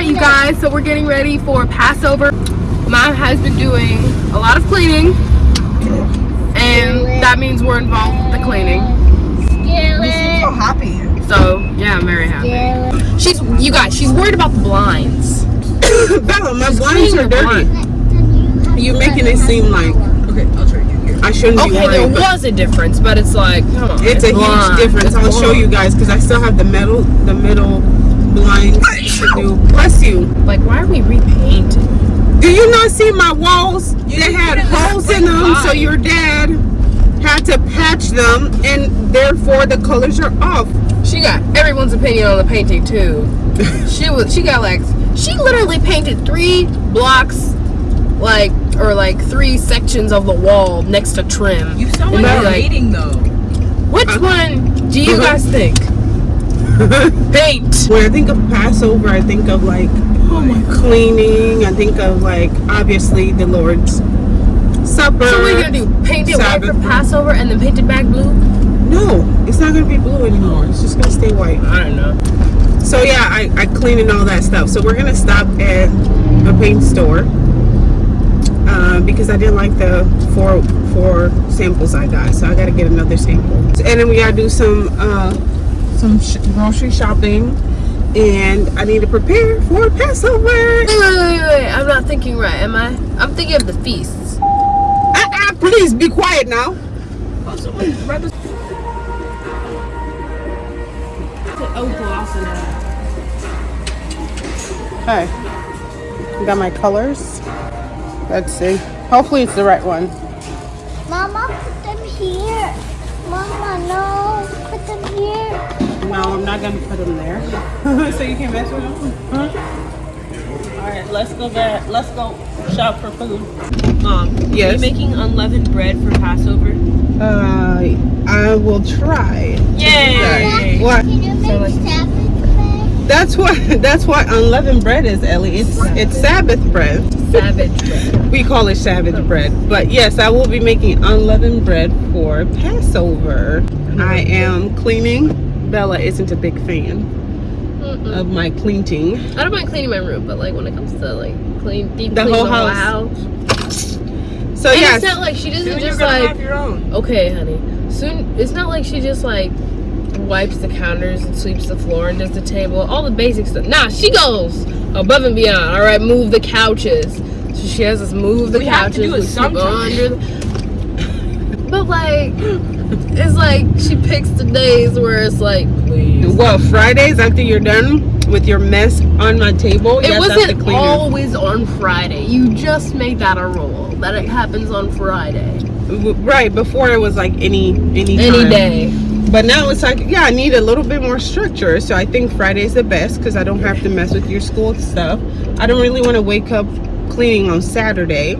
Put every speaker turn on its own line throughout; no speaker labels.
right, you guys. So we're getting ready for Passover. Mom has been doing a lot of cleaning, and that means we're involved with the cleaning.
You seem so happy.
So yeah, I'm very happy. She's, you guys, she's worried about the blinds.
Bella, my
She's
blinds are dirty.
blinds.
You're making it seem like
Okay, I'll try again. Here.
I shouldn't
Okay, there
worried. but
was a difference, but it's like, come on,
It's a
blind.
huge difference.
It's
I'll show you guys because I still have the metal, the middle blinds to. Bless you.
Like, why are we repainting?
Do you not see my walls?
You
They had
put in the
holes in
brick
them, so your dad had to patch them, and therefore the colors are off.
She got everyone's opinion on the painting too. she was, she got like, she literally painted three blocks, like, or like three sections of the wall next to trim.
You sound
And
like
you're
you're
like-
hating though.
Which one do you
Uh-huh.
guys think? Paint.
When I think of Passover, I think of like oh my cleaning. I think of like obviously the Lord's Supper.
So we're gonna do? Paint it white for Passover and then paint it back blue?
No, it's not gonna be blue anymore. It's just gonna stay white.
I don't know.
So yeah, I, I clean and all that stuff. So we're gonna stop at a paint store uh, because I didn't like the four four samples I got. So I gotta get another sample. And then we gotta do some uh, some sh- grocery shopping, and I need to prepare for Passover.
Wait, wait, wait, wait. I'm not thinking right, am I? I'm thinking of the feasts.
Ah, please be quiet now.
Oh, someone read the
Oh, gloss in
Hi. Got my colors. Let's see. Hopefully it's the right one.
Mama, put them here. Mama, no, put them here.
No, I'm not gonna put them there. so you can mess with them? Huh? All right, let's go back. Let's go shop for food.
Mom, are
Yes.
you making unleavened bread for Passover?
Uh, I will try.
Yay!
What?
Can you make
like-
That's what. That's what unleavened bread is, Ellie. It's it's Sabbath bread.
Savage bread.
We call it Sabbath bread. But yes, I will be making unleavened bread for Passover. I am cleaning. Bella isn't a big fan
Mm-mm.
of my cleaning.
I don't mind cleaning my room, but like when it comes to like clean, deep
The
clean
whole
the
house.
house.
So
and
yes,
it's not like she doesn't
Soon
just like
have your own.
okay, honey. Soon it's not like she just like wipes the counters and sweeps the floor and does the table, all the basic stuff. Nah, she goes above and beyond. All right, move the couches. So she has us move the
We have to
couches.
do it
we sweep
sometime.
under the- But like, it's like she picks the days where it's like, please.
well, Fridays after you're done with your mess on my table,
It
yes,
wasn't always on Friday. You just made that a rule that it happens on Friday.
Right before it was like any any
Any
time.
day.
But now it's like yeah, I need a little bit more structure. So I think Friday's the best because I don't have to mess with your school stuff. I don't really want to wake up cleaning on Saturday.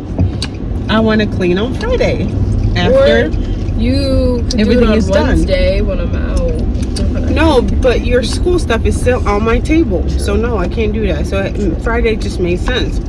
I want to clean on Friday after.
Or you could do
Everything
it on
is done.
Wednesday when I'm out.
No, but your school stuff is still on my table. So no, I can't do that. So mm, Friday just made sense.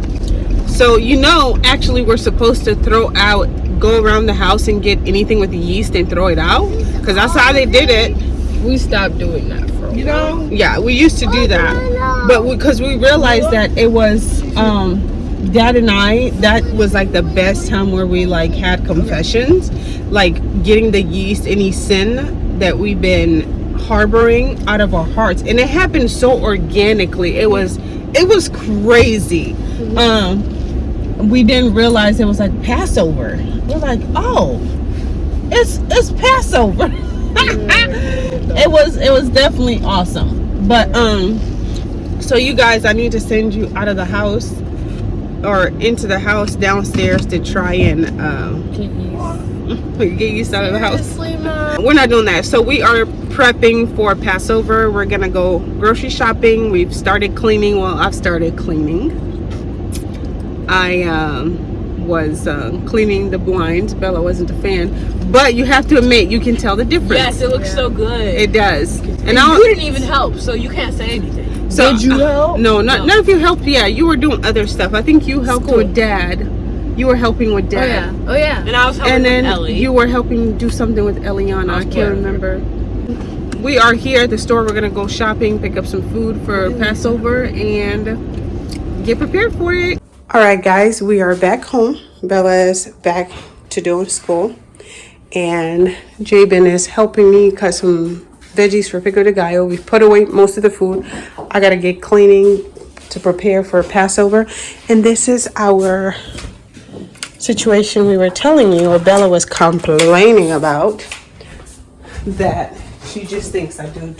So you know, actually, we're supposed to throw out, go around the house and get anything with the yeast and throw it out, because that's how they did it.
We stopped doing that for
You know? Yeah, we used to do that, but because we, realized that it was, um, Dad and I, that was like the best time where we like had confessions, like getting the yeast, any sin that we've been harboring out of our hearts, and it happened so organically. It was, it was crazy. Um, we didn't realize it was like Passover. We're like, oh, it's it's Passover. it was it was definitely awesome. But um, so you guys, I need to send you out of the house or into the house downstairs to try and um, get you out of the house. We're not doing that. So we are prepping for Passover. We're gonna go grocery shopping. We've started cleaning. Well, I've started cleaning. I um, was uh, cleaning the blinds. Bella wasn't a fan, but you have to admit you can tell the difference.
Yes, it looks so good.
It does. And,
and
I'll,
you didn't even help, so you can't say anything.
so,
Did you
uh,
help?
No, not
No.
none of you helped. Yeah, you were doing other stuff. I think you helped
School.
with Dad. You were helping with
Oh
Dad.
yeah. Oh yeah.
And I was helping
and then
with Ellie.
you were helping do something with Eliana. I can't remember. We are here at the store. We're gonna go shopping, pick up some food for Passover, and get prepared for it. All right, guys, we are back home. Bella's back to doing school. And Jabin is helping me cut some veggies for Pico de Gallo. We've put away most of the food. I got to get cleaning to prepare for Passover. And this is our situation we were telling you, or Bella was complaining about, that she just thinks I do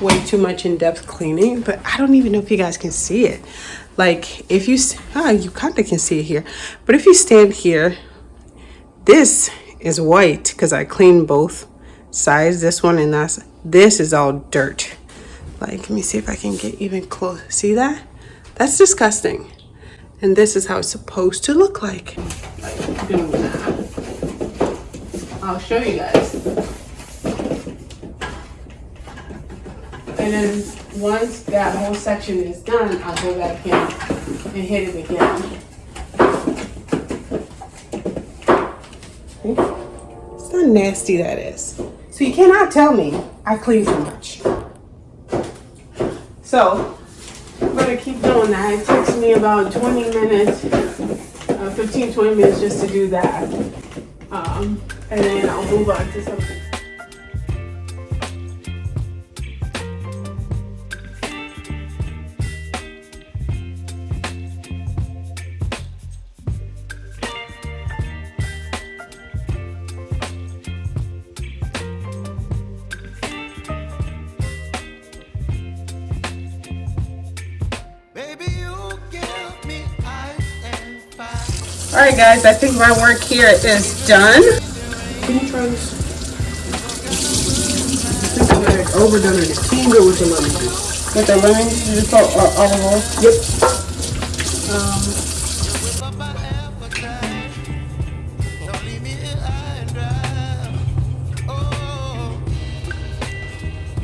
way too much in-depth cleaning, but I don't even know if you guys can see it. Like if you, ah, you kind of can see it here, but if you stand here, this is white because I cleaned both sides, this one and that's, this is all dirt. Like, let me see if I can get even close. See that? That's disgusting. And this is how it's supposed to look like. I'll show you guys. And then once that whole section is done, I'll go back in and hit it again. See? It's not nasty that is. So you cannot tell me I clean too much. So I'm gonna keep doing that. It takes me about 20 minutes, uh, 15, 20 minutes just to do that. Um, and then I'll move on to something. All right, guys, I think my work here is done. Can you try this? I think I got overdone it. Can you go with the lemon juice? With the lemon juice, you just put uh, olive oil? Yep.
Whip up my appetite. Don't leave me here high and dry. Oh,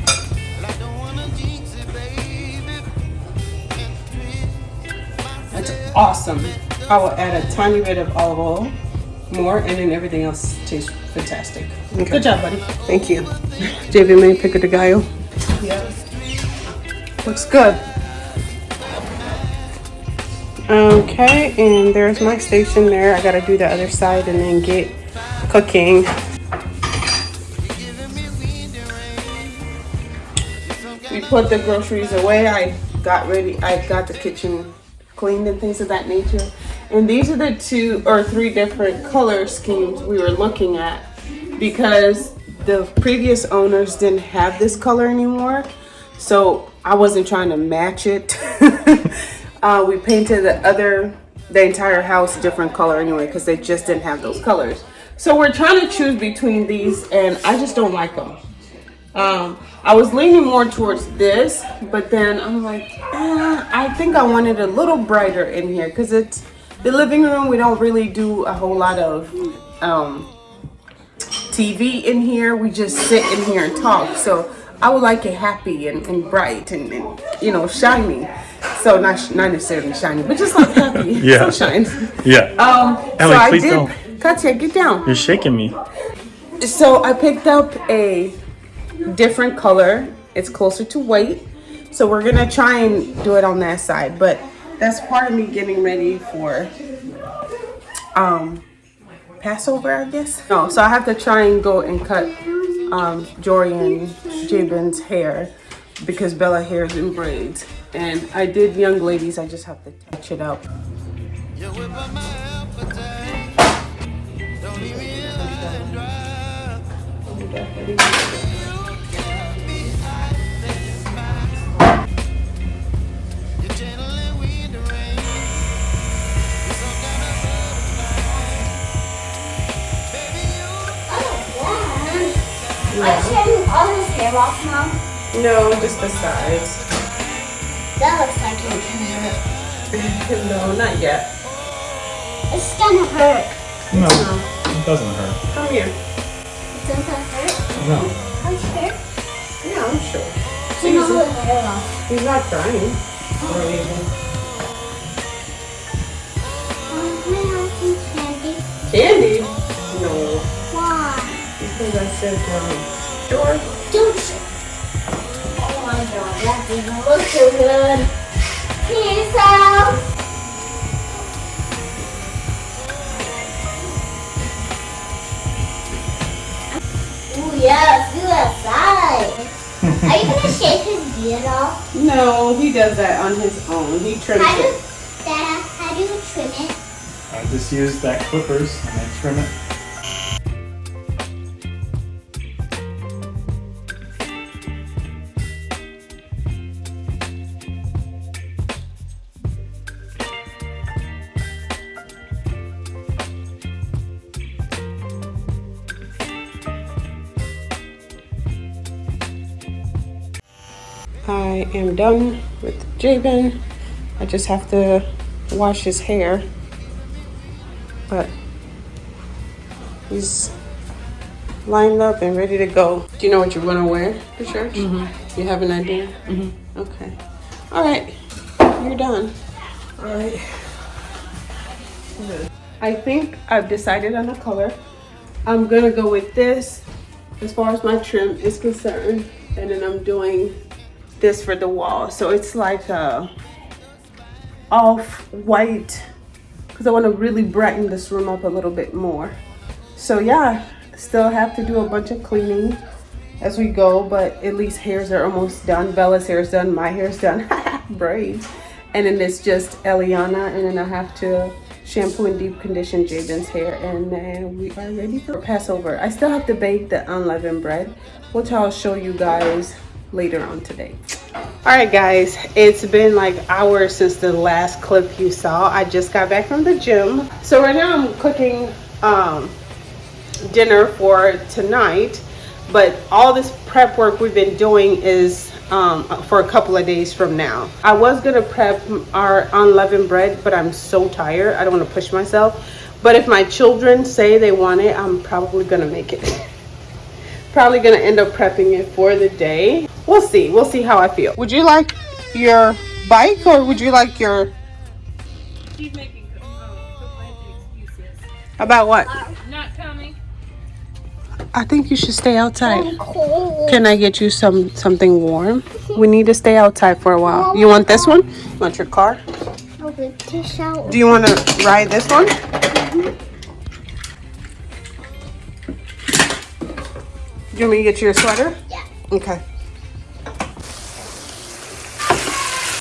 well, I don't wanna jinx it, baby. And twist my
That's awesome. I will add a tiny bit of olive oil, more, and then everything else tastes fantastic. Good job, buddy. Thank you. JV made pico de gallo.
Yep.
Looks good. Okay, and there's my station there. I gotta do the other side and then get cooking. We put the groceries away. I got ready. I got the kitchen cleaned and things of that nature. And these are the two or three different color schemes we were looking at because the previous owners didn't have this color anymore. So I wasn't trying to match it. uh, we painted the other, the entire house different color anyway because they just didn't have those colors. So we're trying to choose between these and I just don't like them. Um, I was leaning more towards this, but then I'm like, eh, I think I wanted a little brighter in here because it's the living room. We don't really do a whole lot of um, TV in here. We just sit in here and talk. So I would like it happy and, and bright and, and you know shiny. So not sh- not necessarily shiny, but just like happy
Yeah.
sunshine.
Yeah.
Um, so
Emily,
I
please
did.
don't.
Katya, get down.
You're shaking me.
So I picked up a different color. It's closer to white. So we're gonna try and do it on that side. But that's part of me getting ready for um Passover, I guess. No, so I have to try and go and cut um Jory and Jabin's hair because Bella hair is in braids. And I did young ladies, I just have to touch it up. No, just the sides.
That looks like it can hurt.
no, not yet.
It's gonna hurt.
No, it doesn't hurt.
Come here.
It doesn't hurt?
No.
I'm sure.
Yeah, I'm sure.
Take all the hair off.
He's not crying or anything.
Um, may I have some candy?
Candy? No.
Why?
Because I said, um, George.
Don't you're gonna look so good. Peace out. yes, do that side.
Are you gonna
shave his beard off?
No, he does that on his own. He trims
how do,
it.
How do you trim it?
I just use that clippers and I trim it.
I am done with Jabin. I just have to wash his hair. But he's lined up and ready to go. Do you know what you're gonna wear for church? You have an idea? Mm-hmm. Okay. All right. You're done. All right. I think I've decided on a color. I'm gonna go with this as far as my trim is concerned. And then I'm doing this for the wall. So it's like a off white because I want to really brighten this room up a little bit more. So yeah, still have to do a bunch of cleaning as we go, but at least hairs are almost done. Bella's hair is done, my hair is done, braids. And then it's just Eliana, and then I have to shampoo and deep condition Jaden's hair, and then we are ready for Passover. I still have to bake the unleavened bread, which I'll show you guys later on today. All right, guys, it's been like hours since the last clip you saw. I just got back from the gym. So right now I'm cooking um, dinner for tonight, but all this prep work we've been doing is um, for a couple of days from now. I was gonna prep our unleavened bread, but I'm so tired. I don't wanna push myself. But if my children say they want it, I'm probably gonna make it. probably gonna end up prepping it for the day. We'll see. We'll see how I feel. Would you like your bike or would you like your
She's making um, excuses.
about what?
Uh, not coming.
I think you should stay outside.
Cold.
Can I get you some something warm? We need to stay outside for a while. You want this one? You want your car?
I'll whip this.
Do you want to ride this one? Do you want me to get you a sweater?
Yeah.
Okay.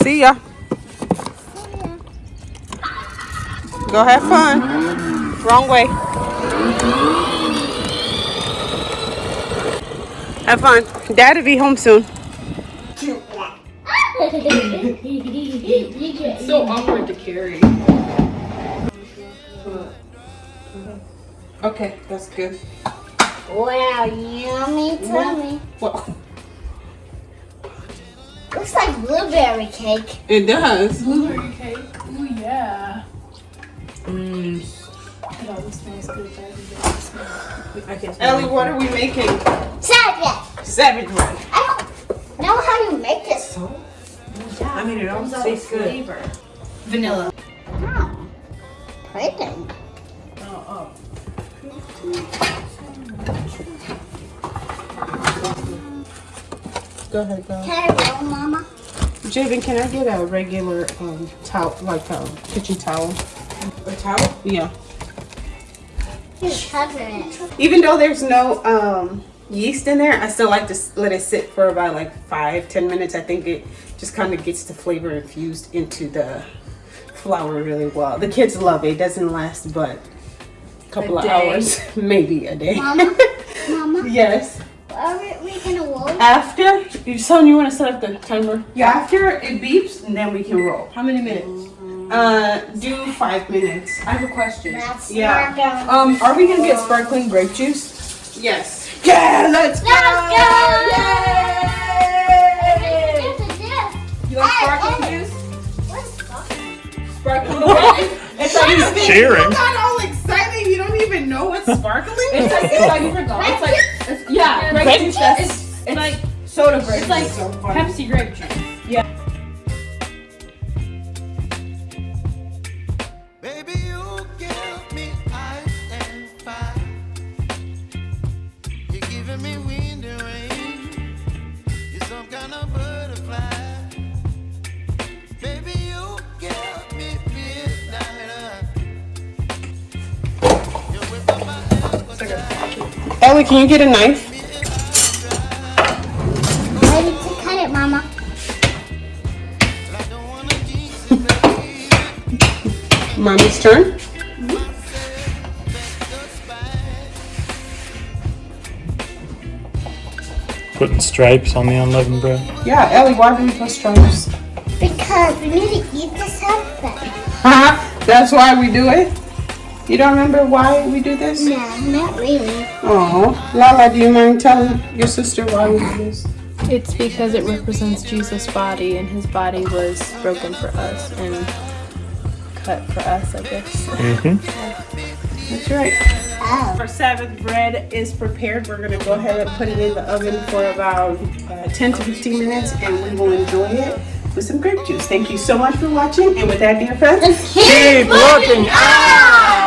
See ya. Go have fun. Wrong way. Have fun. Dad'll be home soon.
So awkward to carry.
Okay, that's good.
wow, yummy tummy.
Well,
Looks like blueberry cake.
it does.
Blueberry cake. Ooh yeah. Mm. It always smells good. That is
Ellie, what are we making?
Salad.
Savage bread.
I don't know how you make this.
I mean, it almost tastes good. Flavor.
Vanilla.
Oh. Pretty.
Go ahead, go.
Can I roll, Mama?
Javen, can I get a regular um towel, like a kitchen towel?
A towel?
Yeah. Even though there's no um yeast in there, I still like to let it sit for about like five, ten minutes. I think it just kind of gets the flavor infused into the flour really well. The kids love it. It doesn't last but a couple
A
of hours, maybe a day.
Mama? Mama?
yes.
Are we, we gonna roll?
After you son, you want to set up the timer? Yeah. After it beeps, and then we can roll.
How many minutes?
Uh, do five minutes.
I have a question.
That's
Yeah.
Um, are we gonna get sparkling grape juice?
Yes. Yeah, let's go.
You like
Hey,
sparkling
hey.
juice?
What's sparkling?
Sparkling grape? It's like
Cheering.
You got all excited. You don't even know what's sparkling.
it's like it's like it's like it's, yeah, grape juice. That's it's, it's like soda grape. It's like
so.
Pepsi grape juice. Yeah.
Baby, you get me ice and fire.
Mommy's turn.
Putting stripes on the unleavened bread.
Yeah, Ellie, why do we put stripes?
Because we need to eat this something.
Haha, That's why we do it? You don't remember why we do this?
No, not really.
Oh, Lala, do you mind telling your sister why we do this?
It's because it represents Jesus' body, and his body was broken for us and cut for us, I guess.
Mm-hmm.
That's right.
Oh.
Our Sabbath bread is prepared. We're gonna go ahead and put it in the oven for about uh, 10 to 15 minutes and we will enjoy it with some grape juice. Thank you so much for watching. And with that, dear friends, keep looking out!